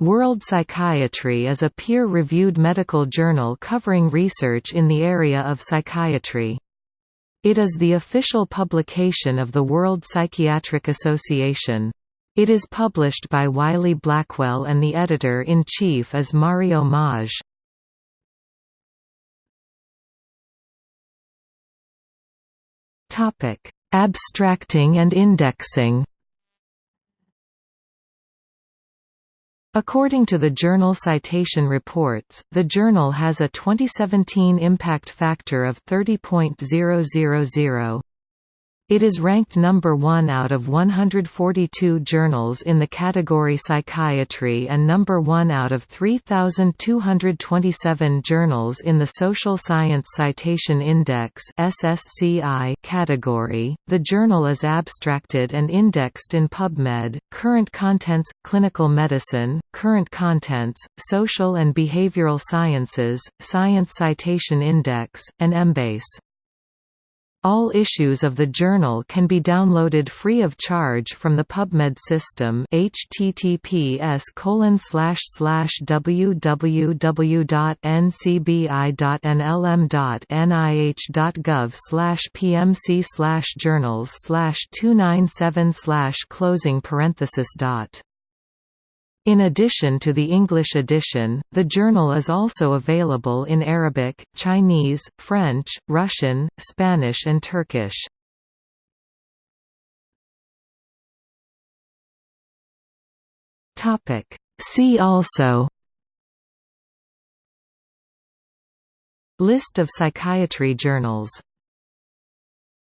World Psychiatry is a peer-reviewed medical journal covering research in the area of psychiatry. It is the official publication of the World Psychiatric Association. It is published by Wiley Blackwell and the editor-in-chief is Mario Maj. Abstracting and indexing According to the Journal Citation Reports, the journal has a 2017 impact factor of 30.000. It is ranked number 1 out of 142 journals in the category psychiatry and number 1 out of 3227 journals in the Social Science Citation Index (SSCI) category. The journal is abstracted and indexed in PubMed, Current Contents, Clinical Medicine, Current Contents, Social and Behavioral Sciences, Science Citation Index, and Embase. All issues of the journal can be downloaded free of charge from the PubMed system https www.ncbi.nlm.nih.gov pmc journals 297 closing parenthesis dot in addition to the English edition, the journal is also available in Arabic, Chinese, French, Russian, Spanish and Turkish. See also List of psychiatry journals